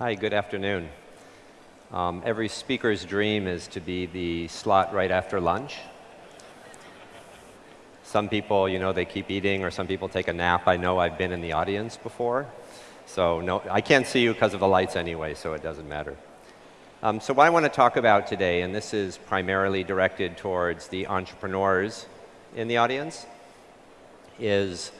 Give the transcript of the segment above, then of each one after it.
Hi, good afternoon. Um, every speaker's dream is to be the slot right after lunch. Some people, you know, they keep eating, or some people take a nap. I know I've been in the audience before. So no, I can't see you because of the lights anyway, so it doesn't matter. Um, so what I want to talk about today, and this is primarily directed towards the entrepreneurs in the audience, is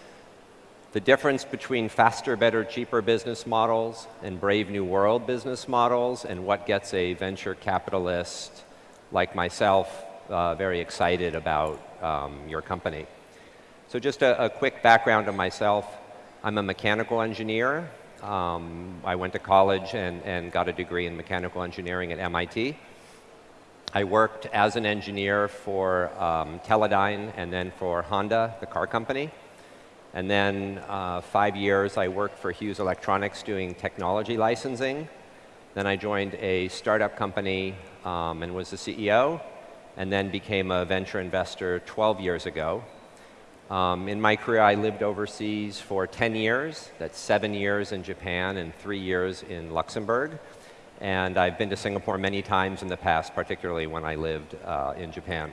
the difference between faster, better, cheaper business models and brave new world business models and what gets a venture capitalist like myself uh, very excited about um, your company. So just a, a, quick background on myself. I'm a mechanical engineer. Um, I went to college and, and got a degree in mechanical engineering at MIT. I worked as an engineer for um, Teledyne and then for Honda, the car company. And then uh, five years I worked for Hughes Electronics doing technology licensing. Then I joined a startup company um, and was the CEO, and then became a venture investor 12 years ago. Um, in my career, I lived overseas for 10 years. That's seven years in Japan and three years in Luxembourg. And I've been to Singapore many times in the past, particularly when I lived uh, in Japan.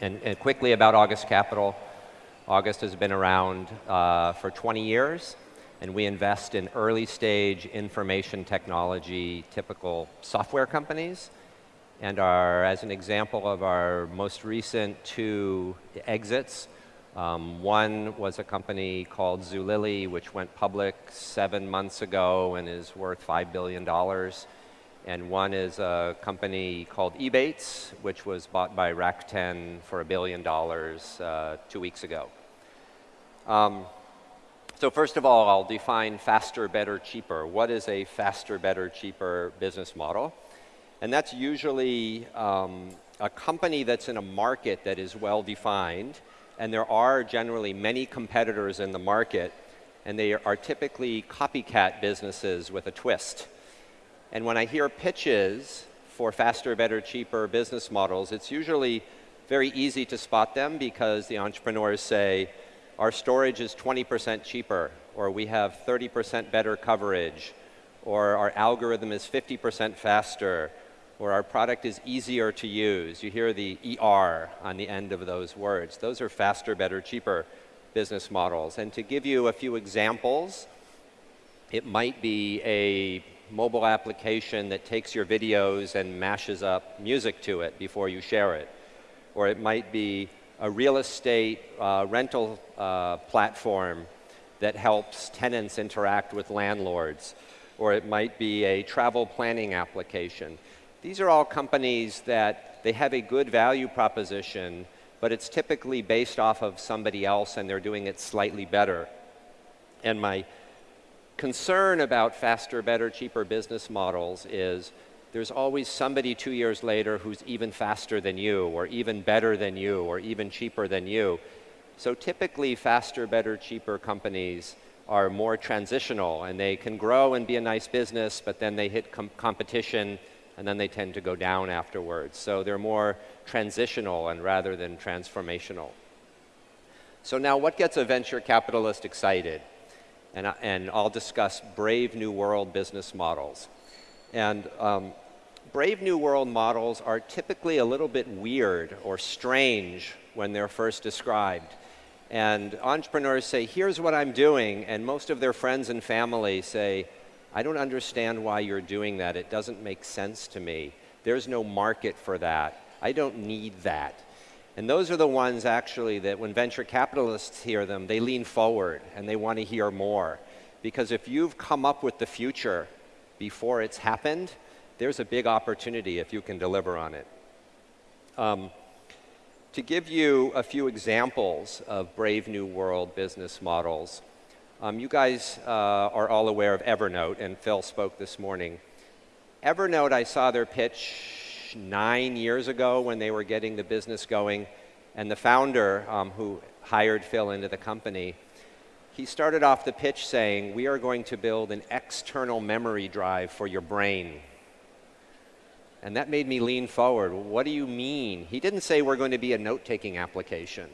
And, and quickly about August Capital, August has been around uh, for 20 years, and we invest in early stage information technology, typical software companies. And our, as an example of our most recent two exits, um, one was a company called Zulily, which went public seven months ago and is worth $5 billion. And one is a company called Ebates, which was bought by Rakuten for a billion dollars uh, two weeks ago. Um, so first of all, I'll define faster, better, cheaper. What is a faster, better, cheaper business model? And that's usually um, a company that's in a market that is well defined, and there are generally many competitors in the market, and they are typically copycat businesses with a twist. And when I hear pitches for faster, better, cheaper business models, it's usually very easy to spot them because the entrepreneurs say, our storage is 20% cheaper, or we have 30% better coverage, or our algorithm is 50% faster, or our product is easier to use. You hear the ER on the end of those words. Those are faster, better, cheaper business models. And to give you a few examples, it might be a mobile application that takes your videos and mashes up music to it before you share it. Or it might be a real estate uh, rental uh, platform that helps tenants interact with landlords, or it might be a travel planning application. These are all companies that they have a good value proposition, but it's typically based off of somebody else and they're doing it slightly better. And my concern about faster, better, cheaper business models is there's always somebody two years later who's even faster than you, or even better than you, or even cheaper than you. So typically, faster, better, cheaper companies are more transitional, and they can grow and be a nice business, but then they hit com competition, and then they tend to go down afterwards. So they're more transitional and rather than transformational. So now what gets a venture capitalist excited? And, and I'll discuss brave new world business models. And um, Brave New World models are typically a little bit weird or strange when they're first described. And entrepreneurs say, here's what I'm doing, and most of their friends and family say, I don't understand why you're doing that. It doesn't make sense to me. There's no market for that. I don't need that. And those are the ones actually that when venture capitalists hear them, they lean forward and they want to hear more. Because if you've come up with the future before it's happened, there's a big opportunity if you can deliver on it. Um, to give you a few examples of Brave New World business models, um, you guys uh, are all aware of Evernote, and Phil spoke this morning. Evernote, I saw their pitch nine years ago when they were getting the business going, and the founder um, who hired Phil into the company he started off the pitch saying, we are going to build an external memory drive for your brain. And that made me lean forward. What do you mean? He didn't say we're going to be a note-taking application.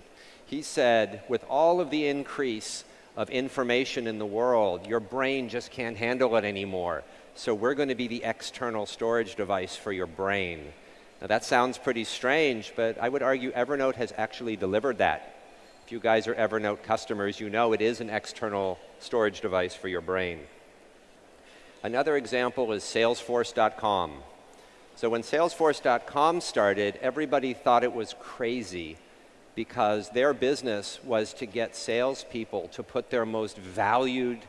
He said, with all of the increase of information in the world. Your brain just can't handle it anymore. So we're going to be the external storage device for your brain. Now that sounds pretty strange, but I would argue Evernote has actually delivered that. If you guys are Evernote customers, you know it is an external storage device for your brain. Another example is Salesforce.com. So when Salesforce.com started, everybody thought it was crazy because their business was to get salespeople to put their most valued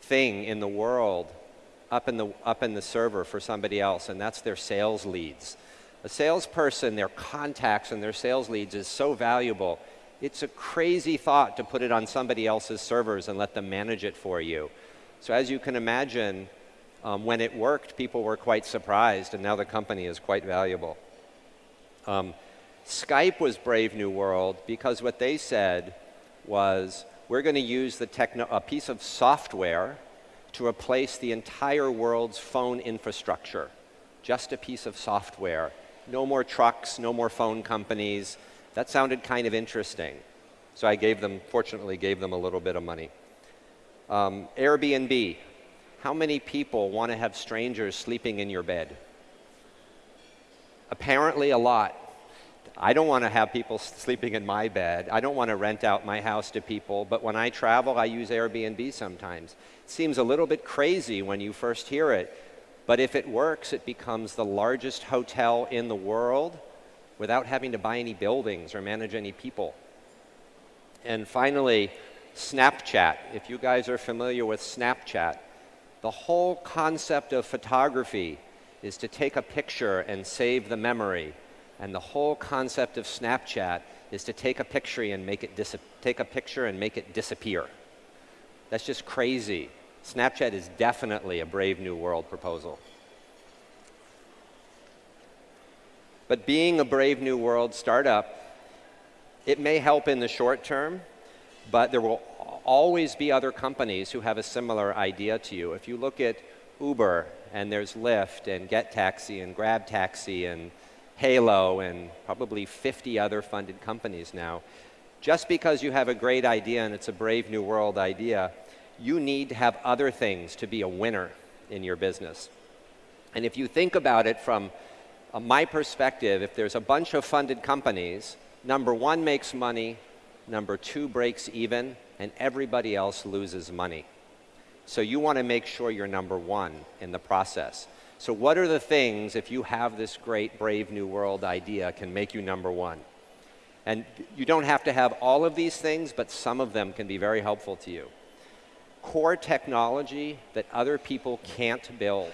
thing in the world up in the, up in the server for somebody else, and that's their sales leads. A salesperson, their contacts and their sales leads is so valuable. It's a crazy thought to put it on somebody else's servers and let them manage it for you. So as you can imagine, um, when it worked, people were quite surprised, and now the company is quite valuable. Um, Skype was Brave New World because what they said was, we're going to use the a piece of software to replace the entire world's phone infrastructure. Just a piece of software. No more trucks, no more phone companies. That sounded kind of interesting. So I gave them, fortunately, gave them a little bit of money. Um, Airbnb. How many people want to have strangers sleeping in your bed? Apparently a lot. I don't want to have people sleeping in my bed. I don't want to rent out my house to people, but when I travel, I use Airbnb sometimes. It seems a little bit crazy when you first hear it, but if it works, it becomes the largest hotel in the world without having to buy any buildings or manage any people. And finally, Snapchat. If you guys are familiar with Snapchat, the whole concept of photography is to take a picture and save the memory and the whole concept of Snapchat is to take a picture and make it take a picture and make it disappear. That's just crazy. Snapchat is definitely a Brave New World proposal. But being a Brave New World startup, it may help in the short term, but there will always be other companies who have a similar idea to you. If you look at Uber, and there's Lyft, and Get Taxi, and Grab Taxi, and Hailo, and probably 50 other funded companies now. Just because you have a great idea and it's a brave new world idea, you need to have other things to be a winner in your business. And if you think about it from uh, my perspective, if there's a bunch of funded companies, number one makes money, number two breaks even, and everybody else loses money. So you want to make sure you're number one in the process. So what are the things, if you have this great Brave New World idea, can make you number one? And you don't have to have all of these things, but some of them can be very helpful to you. Core technology that other people can't build.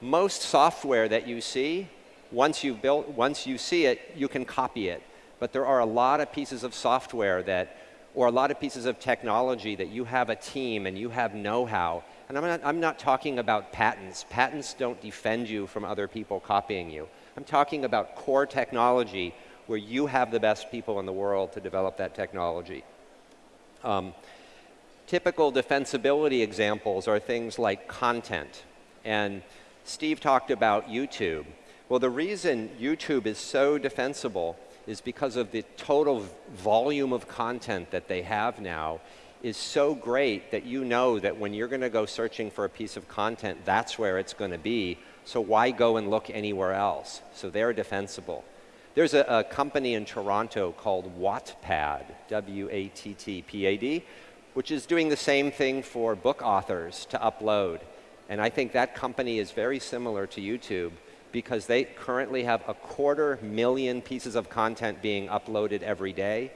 Most software that you see, once you built, once you see it, you can copy it. But there are a lot of pieces of software that, or a lot of pieces of technology that you have a team and you have know-how and I'm not, I'm not talking about patents. Patents don't defend you from other people copying you. I'm talking about core technology where you have the best people in the world to develop that technology. Um, typical defensibility examples are things like content. And Steve talked about YouTube. Well, the reason YouTube is so defensible is because of the total volume of content that they have now is so great that you know that when you're going to go searching for a piece of content, that's where it's going to be. So why go and look anywhere else? So they're defensible. There's a, a company in Toronto called Wattpad, W-A-T-T-P-A-D, which is doing the same thing for book authors to upload. And I think that company is very similar to YouTube because they currently have a quarter million pieces of content being uploaded every day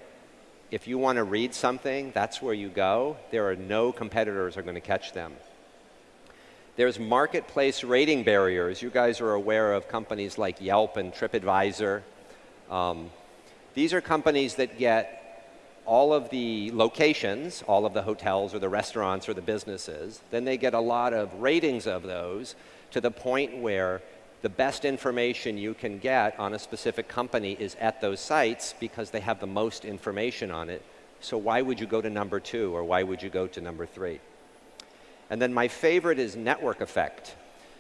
if you want to read something, that's where you go. There are no competitors are going to catch them. There's marketplace rating barriers. You guys are aware of companies like Yelp and TripAdvisor. Um, these are companies that get all of the locations, all of the hotels or the restaurants or the businesses. Then they get a lot of ratings of those to the point where the best information you can get on a specific company is at those sites because they have the most information on it. So why would you go to number two or why would you go to number three? And then my favorite is network effect.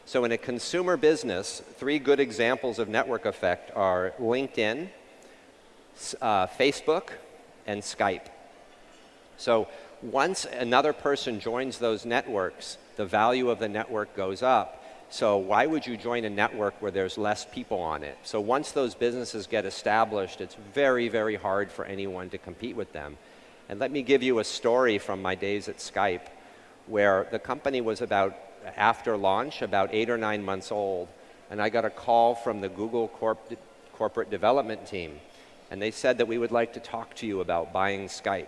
So in a consumer business, three good examples of network effect are LinkedIn, uh, Facebook, and Skype. So Once another person joins those networks, the value of the network goes up. So why would you join a network where there's less people on it? So once those businesses get established, it's very, very hard for anyone to compete with them. And let me give you a story from my days at Skype where the company was about, after launch, about eight or nine months old. And I got a call from the Google corp corporate development team. And they said that we would like to talk to you about buying Skype.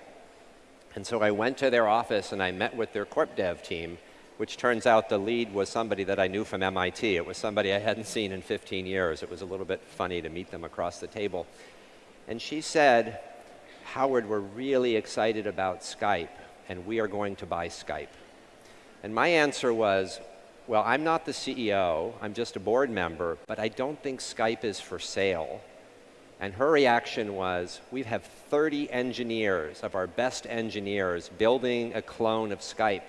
And so I went to their office and I met with their corp dev team, which turns out the lead was somebody that I knew from MIT. It was somebody I hadn't seen in 15 years. It was a little bit funny to meet them across the table. And she said, Howard, we're really excited about Skype, and we are going to buy Skype. And my answer was, well, I'm not the CEO, I'm just a board member, but I don't think Skype is for sale. And her reaction was, we have 30 engineers of our best engineers building a clone of Skype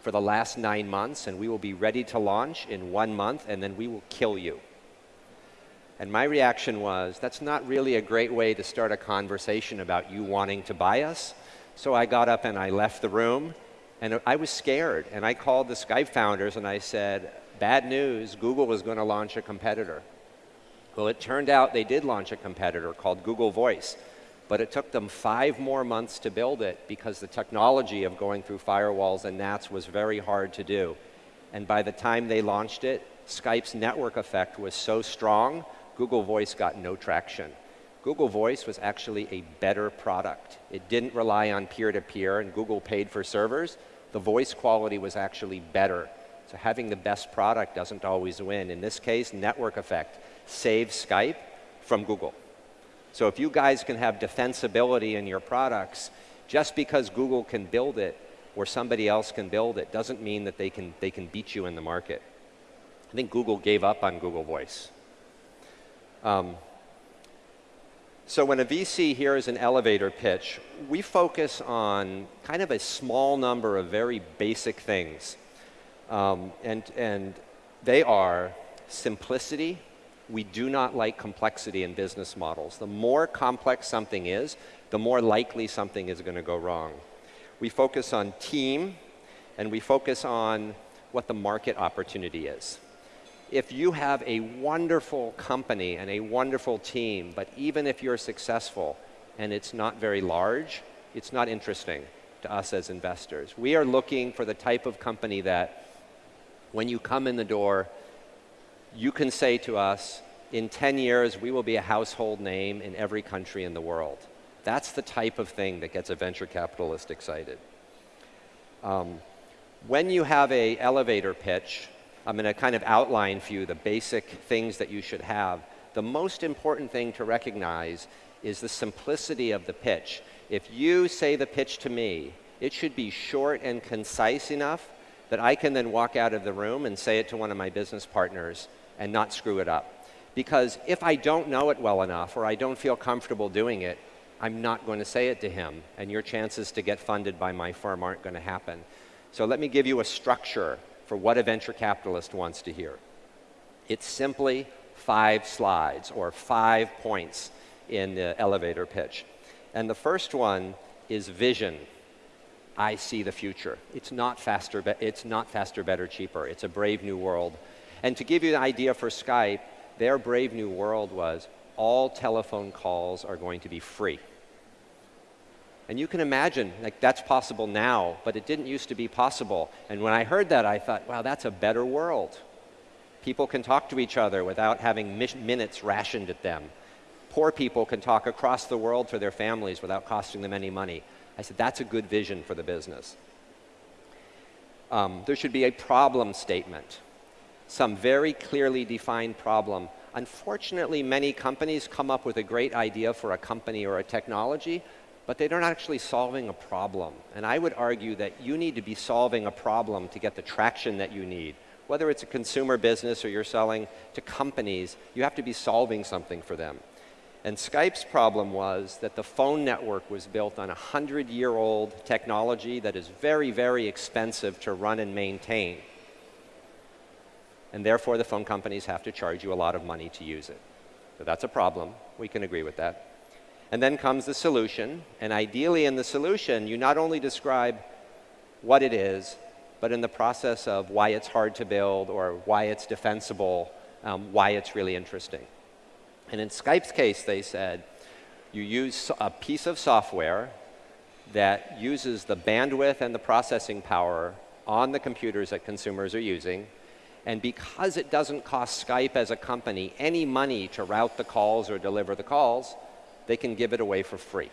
for the last nine months, and we will be ready to launch in one month, and then we will kill you. And my reaction was, that's not really a great way to start a conversation about you wanting to buy us. So I got up and I left the room, and I was scared. And I called the Skype founders and I said, bad news, Google was going to launch a competitor. Well, it turned out they did launch a competitor called Google Voice. But it took them five more months to build it because the technology of going through firewalls and NATs was very hard to do. And by the time they launched it, Skype's network effect was so strong Google Voice got no traction. Google Voice was actually a better product. It didn't rely on peer-to-peer, -peer, and Google paid for servers. The voice quality was actually better. So having the best product doesn't always win. In this case, network effect saves Skype from Google. So if you guys can have defensibility in your products, just because Google can build it or somebody else can build it doesn't mean that they can, they can beat you in the market. I think Google gave up on Google Voice. Um, so when a VC hears an elevator pitch, we focus on kind of a small number of very basic things. Um, and, and they are simplicity. We do not like complexity in business models. The more complex something is, the more likely something is going to go wrong. We focus on team, and we focus on what the market opportunity is if you have a wonderful company and a wonderful team, but even if you're successful and it's not very large, it's not interesting to us as investors. We are looking for the type of company that when you come in the door, you can say to us, in 10 years, we will be a household name in every country in the world. That's the type of thing that gets a venture capitalist excited. Um, when you have a elevator pitch, I'm going to kind of outline for you the basic things that you should have. The most important thing to recognize is the simplicity of the pitch. If you say the pitch to me, it should be short and concise enough that I can then walk out of the room and say it to one of my business partners and not screw it up. Because if I don't know it well enough or I don't feel comfortable doing it, I'm not going to say it to him, and your chances to get funded by my firm aren't going to happen. So let me give you a structure for what a venture capitalist wants to hear. It's simply five slides or five points in the elevator pitch. And the first one is vision. I see the future. It's not faster, it's not faster, better, cheaper. It's a brave new world. And to give you an idea for Skype, their brave new world was all telephone calls are going to be free. And you can imagine, like, that's possible now, but it didn't used to be possible. And when I heard that, I thought, wow, that's a better world. People can talk to each other without having minutes rationed at them. Poor people can talk across the world to their families without costing them any money. I said, that's a good vision for the business. Um, there should be a problem statement, some very clearly defined problem. Unfortunately, many companies come up with a great idea for a company or a technology, but they're not actually solving a problem. And I would argue that you need to be solving a problem to get the traction that you need. Whether it's a consumer business or you're selling to companies, you have to be solving something for them. And Skype's problem was that the phone network was built on a 100-year-old technology that is very, very expensive to run and maintain. And therefore, the phone companies have to charge you a lot of money to use it. So that's a problem. We can agree with that. And then comes the solution. And ideally in the solution, you not only describe what it is, but in the process of why it's hard to build or why it's defensible, um, why it's really interesting. And in Skype's case, they said, you use a piece of software that uses the bandwidth and the processing power on the computers that consumers are using. And because it doesn't cost Skype as a company any money to route the calls or deliver the calls, they can give it away for free.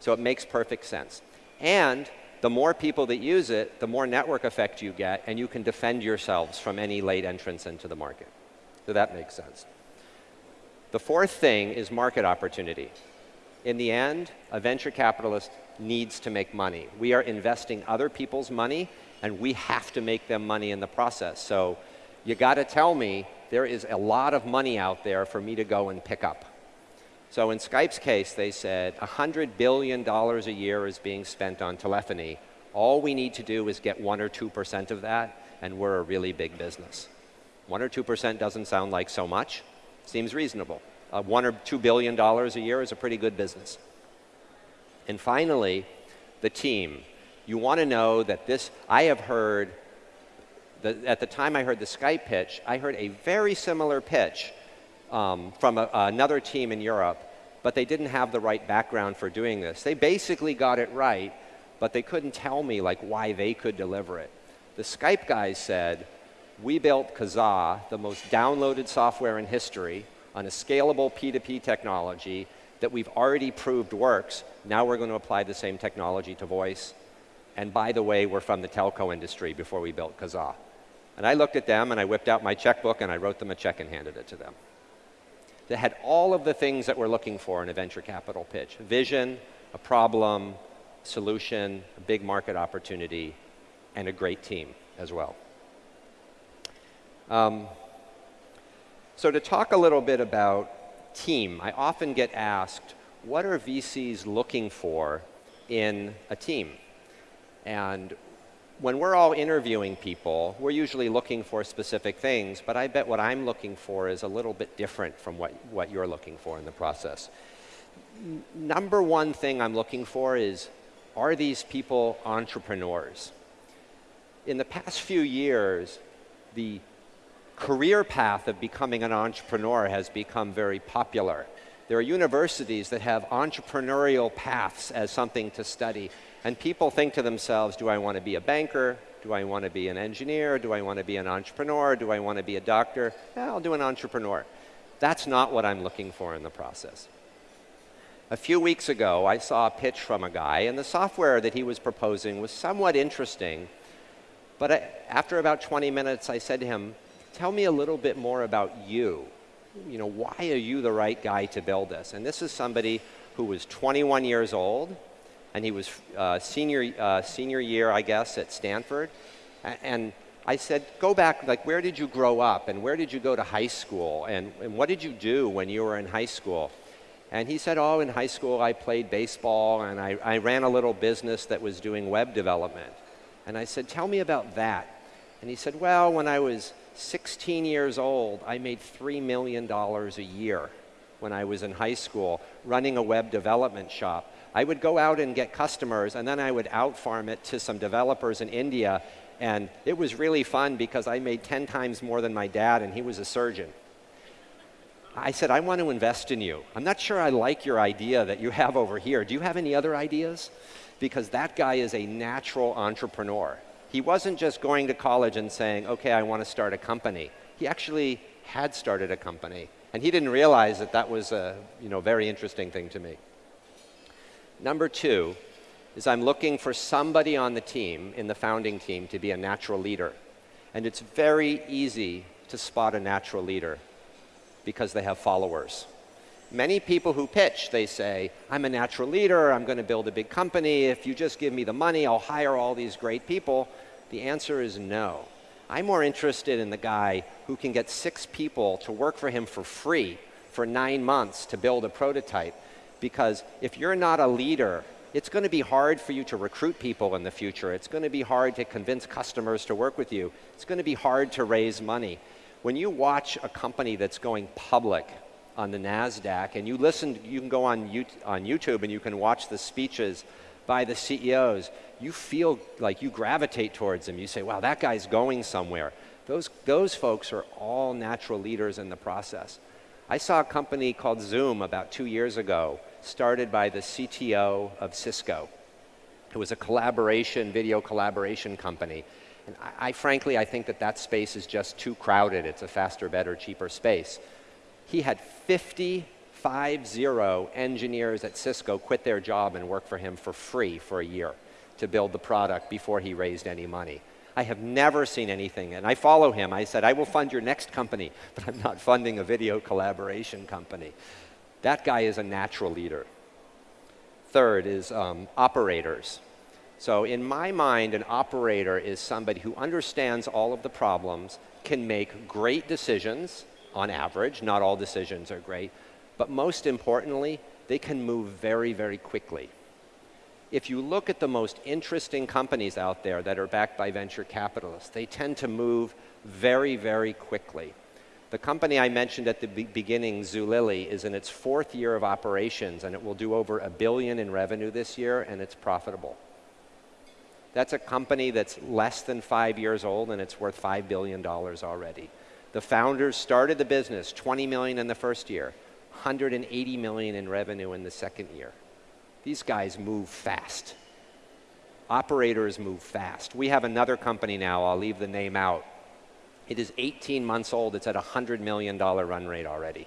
So it makes perfect sense. And the more people that use it, the more network effect you get, and you can defend yourselves from any late entrance into the market. So that makes sense. The fourth thing is market opportunity. In the end, a venture capitalist needs to make money. We are investing other people's money, and we have to make them money in the process. So you got to tell me there is a lot of money out there for me to go and pick up. So in Skype's case, they said $100 billion a year is being spent on telephony. All we need to do is get 1 or 2% of that, and we're a really big business. 1 or 2% doesn't sound like so much. Seems reasonable. Uh, 1 or $2 billion a year is a pretty good business. And finally, the team. You want to know that this, I have heard, the, at the time I heard the Skype pitch, I heard a very similar pitch um, from a, another team in Europe, but they didn't have the right background for doing this. They basically got it right, but they couldn't tell me like why they could deliver it. The Skype guys said, we built Kazaa, the most downloaded software in history, on a scalable P2P technology that we've already proved works. Now we're going to apply the same technology to voice. And by the way, we're from the telco industry before we built Kazaa. And I looked at them and I whipped out my checkbook and I wrote them a check and handed it to them They had all of the things that we're looking for in a venture capital pitch. Vision, a problem, solution, a big market opportunity, and a great team as well. Um, so to talk a little bit about team, I often get asked, what are VCs looking for in a team? And when we're all interviewing people, we're usually looking for specific things, but I bet what I'm looking for is a little bit different from what, what you're looking for in the process. N number one thing I'm looking for is, are these people entrepreneurs? In the past few years, the career path of becoming an entrepreneur has become very popular. There are universities that have entrepreneurial paths as something to study. And people think to themselves, do I want to be a banker? Do I want to be an engineer? Do I want to be an entrepreneur? Do I want to be a doctor? Yeah, I'll do an entrepreneur. That's not what I'm looking for in the process. A few weeks ago, I saw a pitch from a guy, and the software that he was proposing was somewhat interesting. But I, after about 20 minutes, I said to him, tell me a little bit more about you. You know, why are you the right guy to build this? And this is somebody who was 21 years old, and he was uh, senior, uh, senior year, I guess, at Stanford. And I said, go back, like, where did you grow up? And where did you go to high school? And, and what did you do when you were in high school? And he said, oh, in high school I played baseball and I, I ran a little business that was doing web development. And I said, tell me about that. And he said, well, when I was 16 years old, I made $3 million a year when I was in high school running a web development shop. I would go out and get customers, and then I would outfarm it to some developers in India, and it was really fun because I made 10 times more than my dad, and he was a surgeon. I said, I want to invest in you. I'm not sure I like your idea that you have over here. Do you have any other ideas? Because that guy is a natural entrepreneur. He wasn't just going to college and saying, okay, I want to start a company. He actually had started a company. And he didn't realize that that was a you know, very interesting thing to me. Number two is I'm looking for somebody on the team, in the founding team, to be a natural leader. And it's very easy to spot a natural leader because they have followers. Many people who pitch, they say, I'm a natural leader, I'm going to build a big company, if you just give me the money, I'll hire all these great people. The answer is no. I'm more interested in the guy who can get six people to work for him for free for nine months to build a prototype because if you're not a leader, it's going to be hard for you to recruit people in the future. It's going to be hard to convince customers to work with you. It's going to be hard to raise money. When you watch a company that's going public on the NASDAQ and you listen, you can go on, YouTube and you can watch the speeches by the CEOs, you feel like you gravitate towards them. You say, wow, that guy's going somewhere. Those, those folks are all natural leaders in the process. I saw a company called Zoom about two years ago, started by the CTO of Cisco. It was a collaboration, video collaboration company. And I, I, frankly, I think that that space is just too crowded. It's a faster, better, cheaper space. He had 50, five zero engineers at Cisco quit their job and work for him for free for a year to build the product before he raised any money. I have never seen anything, and I follow him. I said, I will fund your next company, but I'm not funding a video collaboration company. That guy is a natural leader. Third is um, operators. So in my mind, an operator is somebody who understands all of the problems, can make great decisions on average, not all decisions are great, but most importantly, they can move very, very quickly if you look at the most interesting companies out there that are backed by venture capitalists, they tend to move very, very quickly. The company I mentioned at the be beginning, Zulily, is in its fourth year of operations, and it will do over a billion in revenue this year, and it's profitable. That's a company that's less than five years old, and it's worth $5 billion already. The founders started the business, 20 million in the first year, 180 million in revenue in the second year. These guys move fast. Operators move fast. We have another company now, I'll leave the name out. It is 18 months old, it's at a $100 million run rate already.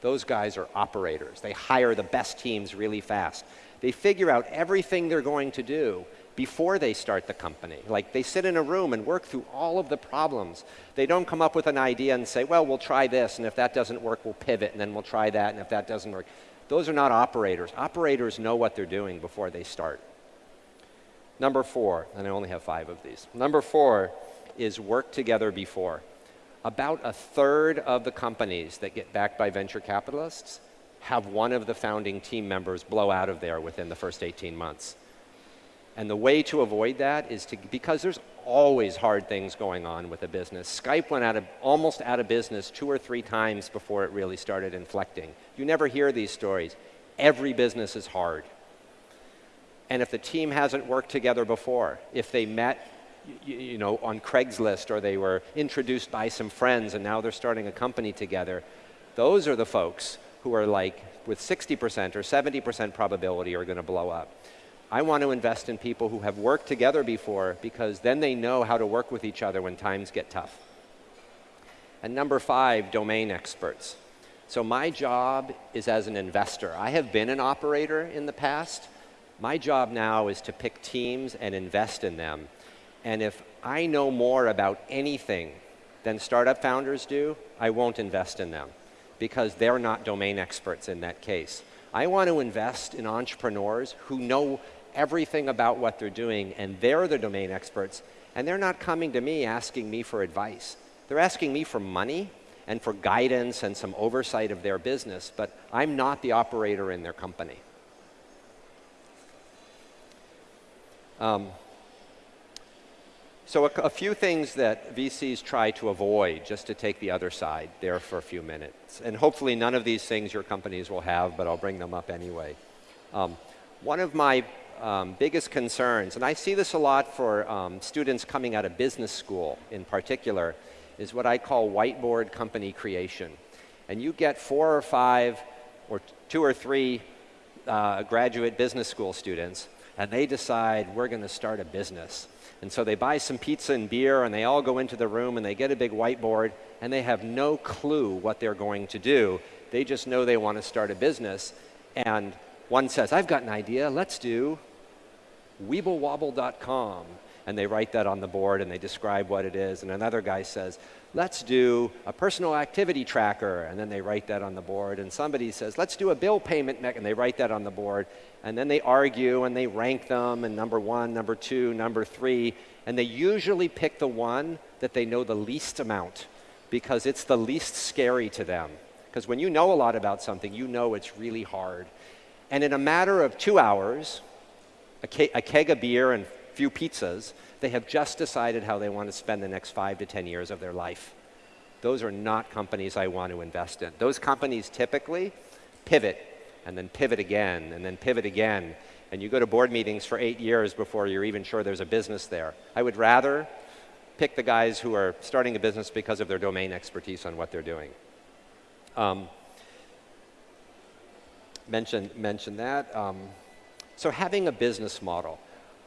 Those guys are operators. They hire the best teams really fast. They figure out everything they're going to do before they start the company. Like they sit in a room and work through all of the problems. They don't come up with an idea and say, well, we'll try this, and if that doesn't work, we'll pivot, and then we'll try that, and if that doesn't work. Those are not operators. Operators know what they're doing before they start. Number four, and I only have five of these. Number four is work together before. About a third of the companies that get backed by venture capitalists have one of the founding team members blow out of there within the first 18 months. And the way to avoid that is to, because there's always hard things going on with a business. Skype went out of, almost out of business two or three times before it really started inflecting. You never hear these stories. Every business is hard. And if the team hasn't worked together before, if they met you, know, on Craigslist or they were introduced by some friends and now they're starting a company together, those are the folks who are like with 60% or 70% probability are going to blow up. I want to invest in people who have worked together before because then they know how to work with each other when times get tough. And number five, domain experts. So my job is as an investor. I have been an operator in the past. My job now is to pick teams and invest in them. And if I know more about anything than startup founders do, I won't invest in them because they're not domain experts in that case. I want to invest in entrepreneurs who know everything about what they're doing, and they're the domain experts, and they're not coming to me asking me for advice. They're asking me for money and for guidance and some oversight of their business, but I'm not the operator in their company. Um, so a, a, few things that VCs try to avoid, just to take the other side there for a few minutes. And hopefully none of these things your companies will have, but I'll bring them up anyway. Um, one of my um, biggest concerns, and I see this a lot for um, students coming out of business school in particular, is what I call whiteboard company creation. And you get four or five or two or three uh, graduate business school students, and they decide we're going to start a business. And so they buy some pizza and beer, and they all go into the room, and they get a big whiteboard, and they have no clue what they're going to do. They just know they want to start a business. And one says, I've got an idea, let's do weeblewobble.com. And they write that on the board and they describe what it is. And another guy says, let's do a personal activity tracker. And then they write that on the board. And somebody says, let's do a bill payment mech. And they write that on the board. And then they argue and they rank them and number one, number two, number three. And they usually pick the one that they know the least amount because it's the least scary to them. Because when you know a lot about something, you know it's really hard. And in a matter of two hours, a, ke a keg of beer and a few pizzas, they have just decided how they want to spend the next five to 10 years of their life. Those are not companies I want to invest in. Those companies typically pivot and then pivot again and then pivot again. and you go to board meetings for eight years before you're even sure there's a business there. I would rather pick the guys who are starting a business because of their domain expertise on what they're doing. Um, mention, mention that. Um, so having a business model.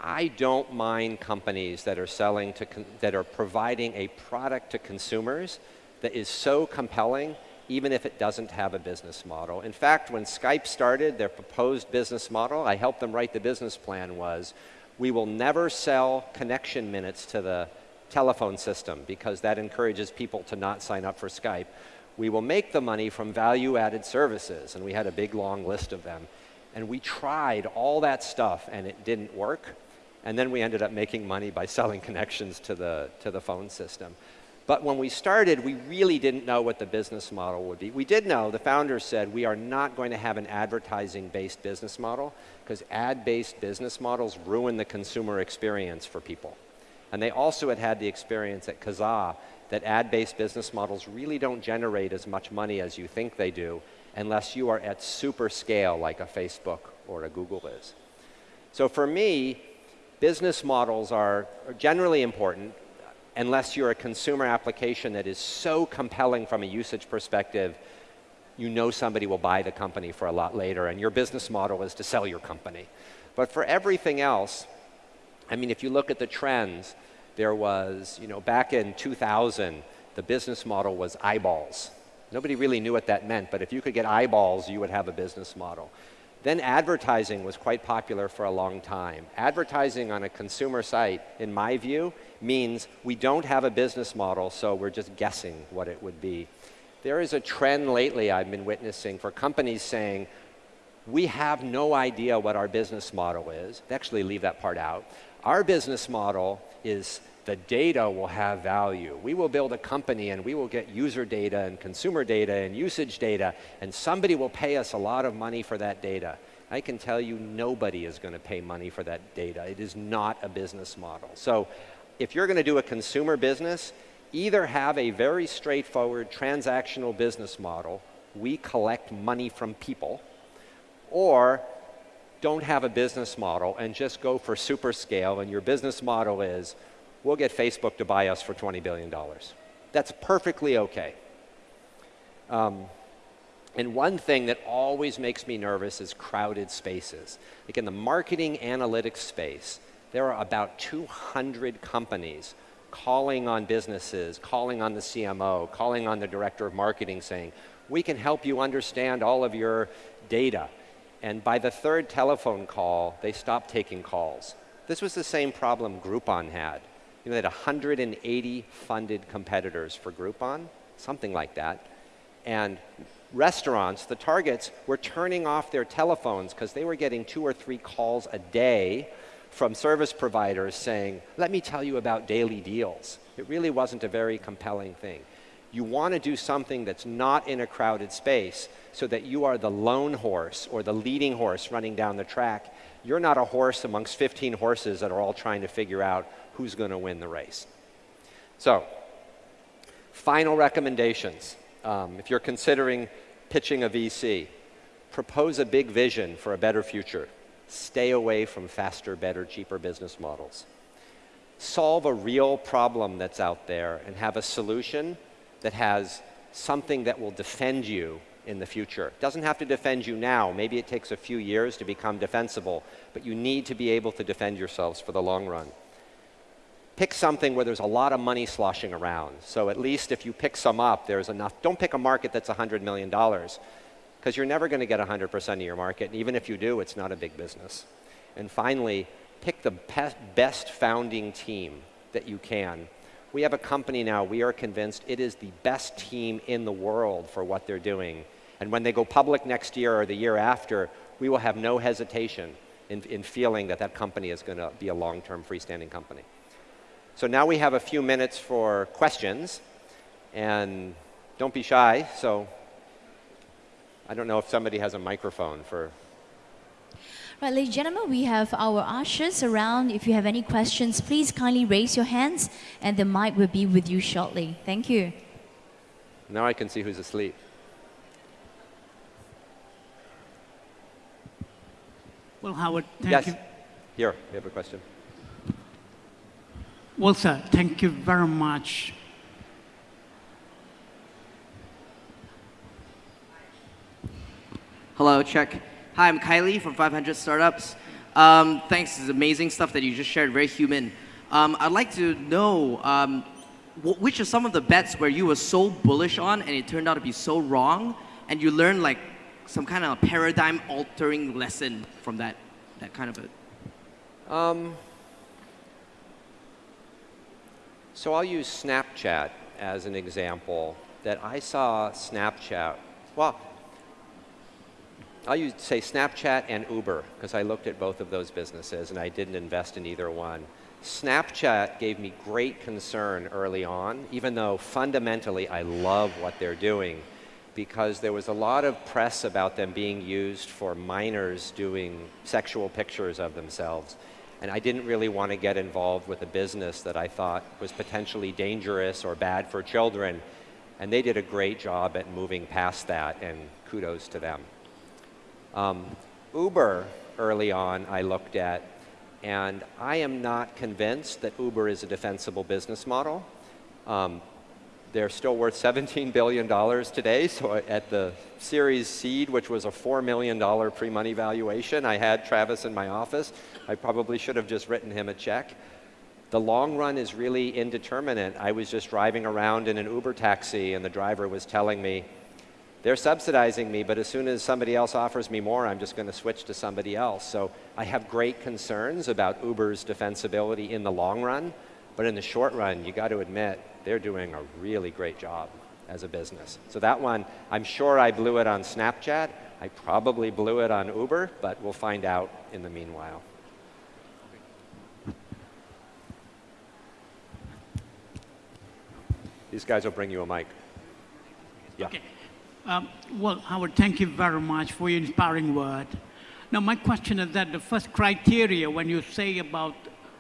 I don't mind companies that are selling to, that are providing a product to consumers that is so compelling even if it doesn't have a business model. In fact, when Skype started their proposed business model, I helped them write the business plan was, we will never sell connection minutes to the telephone system because that encourages people to not sign up for Skype. We will make the money from value-added services, and we had a big long list of them. And we tried all that stuff and it didn't work. And then we ended up making money by selling connections to the, to the phone system. But when we started, we really didn't know what the business model would be. We did know, the founders said, we are not going to have an advertising-based business model because ad-based business models ruin the consumer experience for people. And they also had had the experience at Kazaa that ad-based business models really don't generate as much money as you think they do unless you are at super scale like a Facebook or a Google is. So for me, business models are, generally important unless you're a consumer application that is so compelling from a usage perspective, you know somebody will buy the company for a lot later, and your business model is to sell your company. But for everything else, I mean, if you look at the trends, there was, you know, back in 2000, the business model was eyeballs. Nobody really knew what that meant, but if you could get eyeballs, you would have a business model. Then advertising was quite popular for a long time. Advertising on a consumer site, in my view, means we don't have a business model, so we're just guessing what it would be. There is a trend lately I've been witnessing for companies saying, we have no idea what our business model is. They actually leave that part out. Our business model is the data will have value. We will build a company and we will get user data and consumer data and usage data and somebody will pay us a lot of money for that data. I can tell you nobody is going to pay money for that data. It is not a business model. So if you're going to do a consumer business, either have a very straightforward transactional business model, we collect money from people, or don't have a business model and just go for super scale and your business model is we'll get Facebook to buy us for $20 billion. That's perfectly okay. Um, and one thing that always makes me nervous is crowded spaces. Like in the marketing analytics space, there are about 200 companies calling on businesses, calling on the CMO, calling on the director of marketing saying, we can help you understand all of your data. And by the third telephone call, they stopped taking calls. This was the same problem Groupon had. You know, they had 180 funded competitors for Groupon, something like that. And restaurants, the targets, were turning off their telephones because they were getting two or three calls a day from service providers saying, let me tell you about daily deals. It really wasn't a very compelling thing. You want to do something that's not in a crowded space so that you are the lone horse or the leading horse running down the track. You're not a horse amongst 15 horses that are all trying to figure out who's going to win the race. So, final recommendations. Um, if you're considering pitching a VC, propose a big vision for a better future. Stay away from faster, better, cheaper business models. Solve a real problem that's out there and have a solution that has something that will defend you in the future. It doesn't have to defend you now. Maybe it takes a few years to become defensible, but you need to be able to defend yourselves for the long run. Pick something where there's a lot of money sloshing around. So at least if you pick some up, there's enough. Don't pick a market that's $100 million, because you're never going to get 100% of your market. And even if you do, it's not a big business. And finally, pick the best founding team that you can we have a company now, we are convinced it is the best team in the world for what they're doing. And when they go public next year or the year after, we will have no hesitation in, in feeling that that company is going to be a long-term freestanding company. So now we have a few minutes for questions. And don't be shy. So I don't know if somebody has a microphone for Right, ladies and gentlemen, we have our ushers around. If you have any questions, please kindly raise your hands and the mic will be with you shortly. Thank you. Now I can see who's asleep. Well, Howard, thank yes. you. Here, we have a question. Well, sir, thank you very much. Hello, check. Hi, I'm Kylie from 500 Startups. Um, thanks, this is amazing stuff that you just shared, very human. Um, I'd like to know um, wh which are some of the bets where you were so bullish on and it turned out to be so wrong, and you learned like some kind of paradigm-altering lesson from that, that kind of a. Um, so I'll use Snapchat as an example that I saw Snapchat. Well, I'll use, say Snapchat and Uber because I looked at both of those businesses and I didn't invest in either one. Snapchat gave me great concern early on, even though fundamentally I love what they're doing because there was a lot of press about them being used for minors doing sexual pictures of themselves. And I didn't really want to get involved with a business that I thought was potentially dangerous or bad for children. And they did a great job at moving past that, and kudos to them. Um, Uber, early on, I looked at, and I am not convinced that Uber is a defensible business model. Um, they're still worth $17 billion today, so at the Series Seed, which was a $4 million pre-money valuation, I had Travis in my office. I probably should have just written him a check. The long run is really indeterminate. I was just driving around in an Uber taxi, and the driver was telling me, they're subsidizing me, but as soon as somebody else offers me more, I'm just going to switch to somebody else. So I have great concerns about Uber's defensibility in the long run, but in the short run, you got to admit, they're doing a really great job as a business. So that one, I'm sure I blew it on Snapchat. I probably blew it on Uber, but we'll find out in the meanwhile. These guys will bring you a mic. Yeah. Okay. Um, well, Howard, thank you very much for your inspiring word. Now, my question is that the first criteria when you say about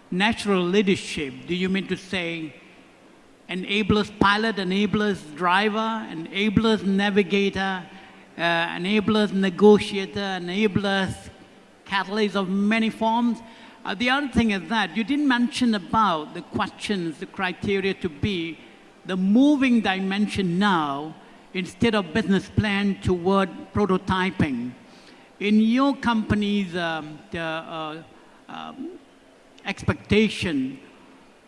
natural leadership, do you mean to say enablers pilot, enablers driver, enablers navigator, uh, enablers negotiator, enablers catalyst of many forms? Uh, the other thing is that you didn't mention about the questions, the criteria to be the moving dimension now instead of business plan toward prototyping. In your company's um, the, uh, um, expectation,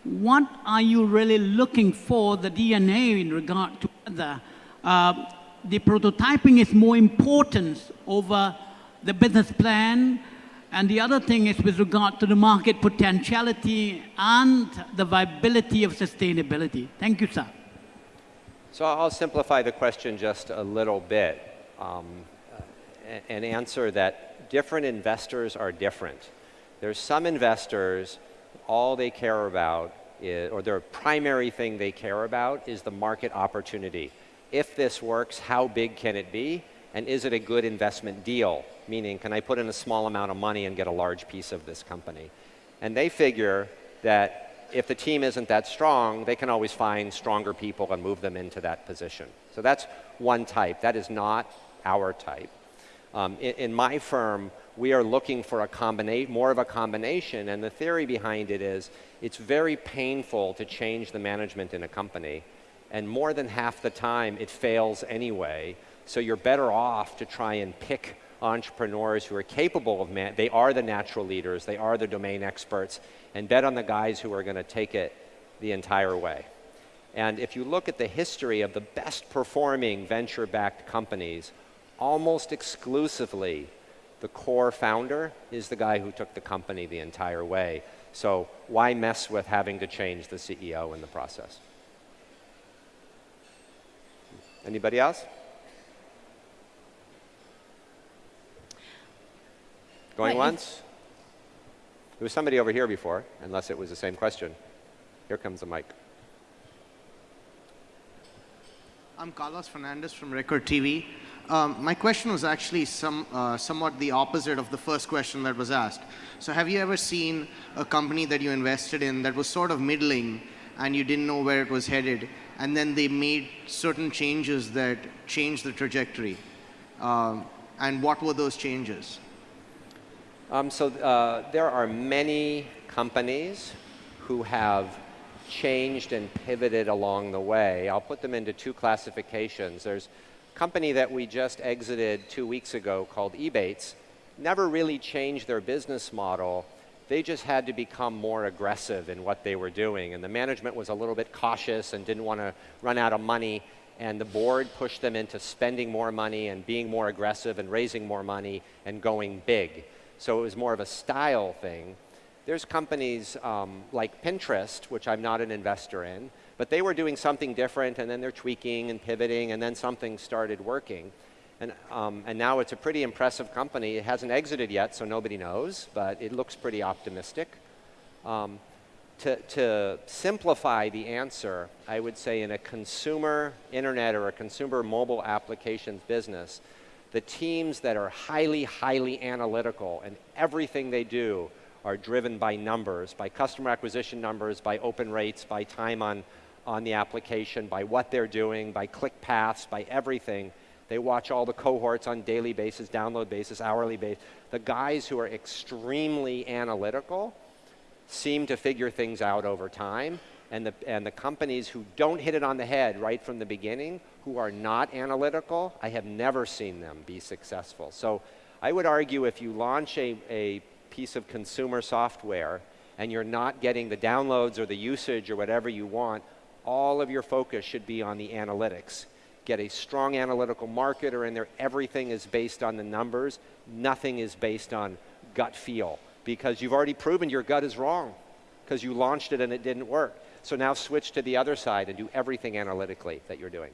what are you really looking for the DNA in regard to whether uh, the prototyping is more important over the business plan and the other thing is with regard to the market potentiality and the viability of sustainability. Thank you, sir. So I'll simplify the question just a little bit um, and answer that different investors are different. There's some investors, all they care about, is, or their primary thing they care about is the market opportunity. If this works, how big can it be? And is it a good investment deal? Meaning, can I put in a small amount of money and get a large piece of this company? And they figure that if the team isn't that strong, they can always find stronger people and move them into that position. So that's one type. That is not our type. Um, in, in, my firm, we are looking for a more of a combination, and the theory behind it is it's very painful to change the management in a company, and more than half the time it fails anyway. So you're better off to try and pick entrepreneurs who are capable of man. They are the natural leaders. They are the domain experts, and bet on the guys who are going to take it the entire way. And if you look at the history of the best performing venture-backed companies, almost exclusively the core founder is the guy who took the company the entire way. So why mess with having to change the CEO in the process? Anybody else? Going right. once? There was somebody over here before, unless it was the same question. Here comes the mic. I'm Carlos Fernandez from Record TV. Um, my question was actually some, uh, somewhat the opposite of the first question that was asked. So have you ever seen a company that you invested in that was sort of middling and you didn't know where it was headed, and then they made certain changes that changed the trajectory? Um, and what were those changes? Um, so uh, there are many companies who have changed and pivoted along the way. I'll put them into two classifications. There's a company that we just exited two weeks ago called Ebates. Never really changed their business model. They just had to become more aggressive in what they were doing. And the management was a little bit cautious and didn't want to run out of money. And the board pushed them into spending more money and being more aggressive and raising more money and going big. So it was more of a style thing. There's companies um, like Pinterest, which I'm not an investor in, but they were doing something different and then they're tweaking and pivoting and then something started working. And, um, and now it's a pretty impressive company. It hasn't exited yet, so nobody knows, but it looks pretty optimistic. Um, to, to simplify the answer, I would say in a consumer internet or a consumer mobile applications business, the teams that are highly, highly analytical and everything they do are driven by numbers, by customer acquisition numbers, by open rates, by time on, on the application, by what they're doing, by click paths, by everything. They watch all the cohorts on daily basis, download basis, hourly basis. The guys who are extremely analytical seem to figure things out over time. And the, and the companies who don't hit it on the head right from the beginning, who are not analytical, I have never seen them be successful. So I would argue if you launch a, a piece of consumer software and you're not getting the downloads or the usage or whatever you want, all of your focus should be on the analytics. Get a strong analytical marketer in there. Everything is based on the numbers. Nothing is based on gut feel because you've already proven your gut is wrong because you launched it and it didn't work. So now switch to the other side and do everything analytically that you're doing.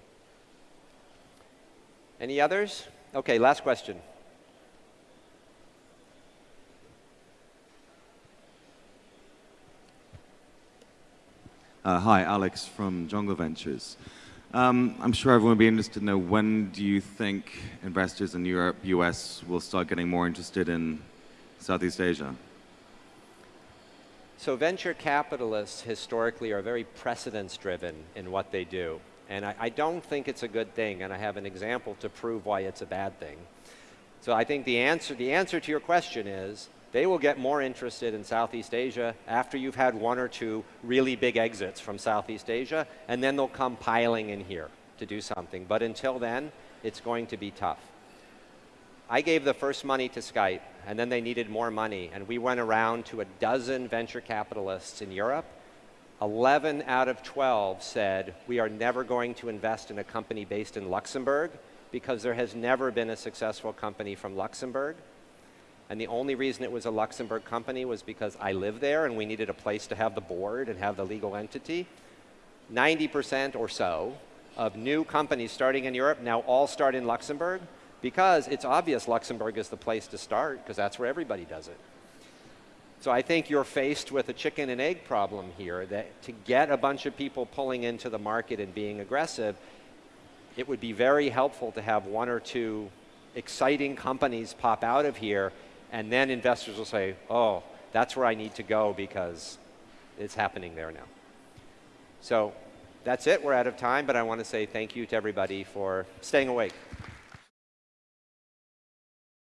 Any others? Okay, last question. Uh, hi, Alex from Jungle Ventures. Um, I'm sure everyone would be interested to know when do you think investors in Europe, US will start getting more interested in Southeast Asia? So venture capitalists historically are very precedence driven in what they do. And I, I, don't think it's a good thing, and I have an example to prove why it's a bad thing. So I think the answer, the answer to your question is they will get more interested in Southeast Asia after you've had one or two really big exits from Southeast Asia, and then they'll come piling in here to do something. But until then, it's going to be tough. I gave the first money to Skype, and then they needed more money, and we went around to a dozen venture capitalists in Europe. 11 out of 12 said, we are never going to invest in a company based in Luxembourg because there has never been a successful company from Luxembourg. And the only reason it was a Luxembourg company was because I live there and we needed a place to have the board and have the legal entity. 90% or so of new companies starting in Europe now all start in Luxembourg because it's obvious Luxembourg is the place to start because that's where everybody does it. So I think you're faced with a chicken and egg problem here that to get a bunch of people pulling into the market and being aggressive, it would be very helpful to have one or two exciting companies pop out of here and then investors will say, oh, that's where I need to go because it's happening there now. So that's it. We're out of time, but I want to say thank you to everybody for staying awake.